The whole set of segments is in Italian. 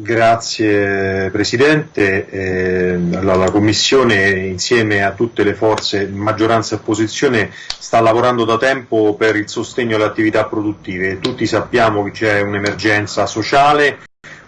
Grazie Presidente. Eh, la Commissione insieme a tutte le forze, maggioranza e opposizione, sta lavorando da tempo per il sostegno alle attività produttive. Tutti sappiamo che c'è un'emergenza sociale,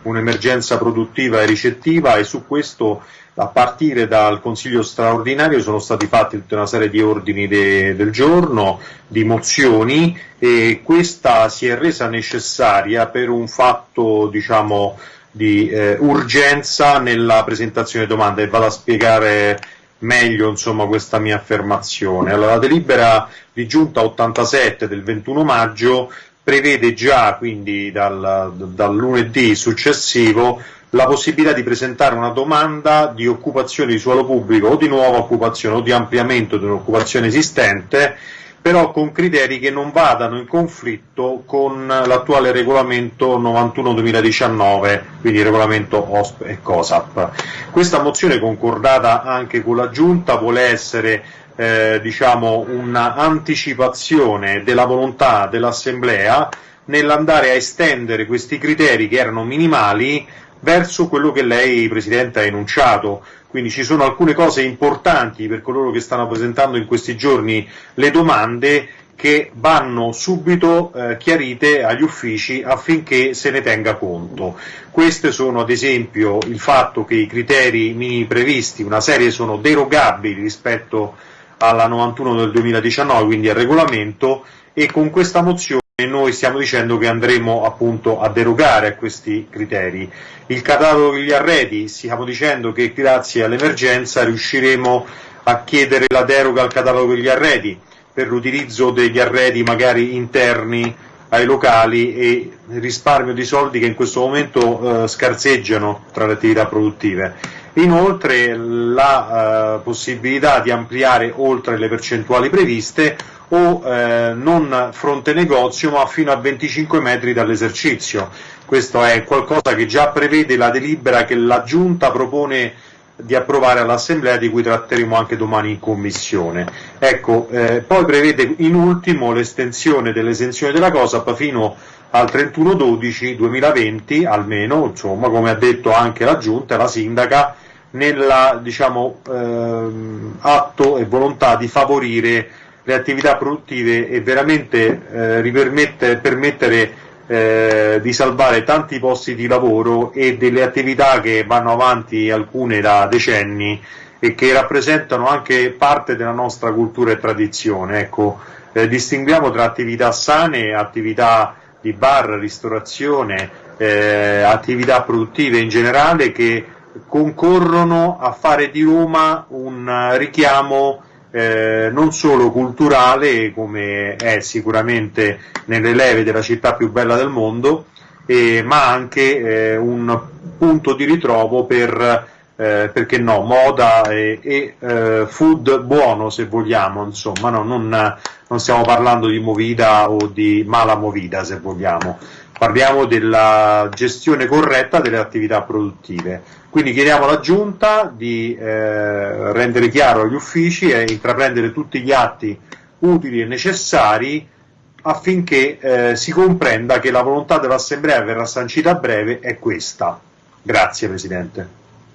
un'emergenza produttiva e ricettiva e su questo a partire dal Consiglio straordinario sono stati fatti tutta una serie di ordini de, del giorno, di mozioni e questa si è resa necessaria per un fatto diciamo, di eh, urgenza nella presentazione di domande e vado a spiegare meglio insomma, questa mia affermazione. Allora, la delibera di giunta 87 del 21 maggio prevede già, quindi dal, dal lunedì successivo, la possibilità di presentare una domanda di occupazione di suolo pubblico o di nuova occupazione o di ampliamento di un'occupazione esistente, però con criteri che non vadano in conflitto con l'attuale regolamento 91-2019, quindi il regolamento OSP e COSAP. Questa mozione concordata anche con la Giunta vuole essere eh, diciamo, un'anticipazione della volontà dell'Assemblea nell'andare a estendere questi criteri che erano minimali verso quello che lei, Presidente, ha enunciato. Quindi ci sono alcune cose importanti per coloro che stanno presentando in questi giorni le domande che vanno subito eh, chiarite agli uffici affinché se ne tenga conto. Queste sono ad esempio il fatto che i criteri minimi previsti, una serie sono derogabili rispetto alla 91 del 2019, quindi al regolamento, e con questa mozione noi stiamo dicendo che andremo appunto a derogare a questi criteri. Il catalogo degli arredi, stiamo dicendo che grazie all'emergenza riusciremo a chiedere la deroga al catalogo degli arredi per l'utilizzo degli arredi magari interni ai locali e risparmio di soldi che in questo momento eh, scarseggiano tra le attività produttive. Inoltre la eh, possibilità di ampliare oltre le percentuali previste o eh, non fronte negozio ma fino a 25 metri dall'esercizio. Questo è qualcosa che già prevede la delibera che la Giunta propone di approvare all'Assemblea di cui tratteremo anche domani in Commissione. Ecco, eh, poi prevede in ultimo l'estensione dell'esenzione della COSAP fino al 31-12-2020 almeno, insomma, come ha detto anche la Giunta e la Sindaca, nella diciamo, ehm, atto e volontà di favorire le attività produttive e veramente eh, permettere eh, di salvare tanti posti di lavoro e delle attività che vanno avanti alcune da decenni e che rappresentano anche parte della nostra cultura e tradizione. Ecco, eh, distinguiamo tra attività sane, attività di bar, ristorazione, eh, attività produttive in generale che concorrono a fare di Roma un richiamo eh, non solo culturale, come è sicuramente nelle leve della città più bella del mondo, eh, ma anche eh, un punto di ritrovo per, eh, perché no, moda e, e eh, food buono se vogliamo, insomma, no? non, non stiamo parlando di movida o di mala movida se vogliamo parliamo della gestione corretta delle attività produttive. Quindi chiediamo alla Giunta di eh, rendere chiaro agli uffici e intraprendere tutti gli atti utili e necessari affinché eh, si comprenda che la volontà dell'Assemblea verrà sancita a breve è questa. Grazie Presidente.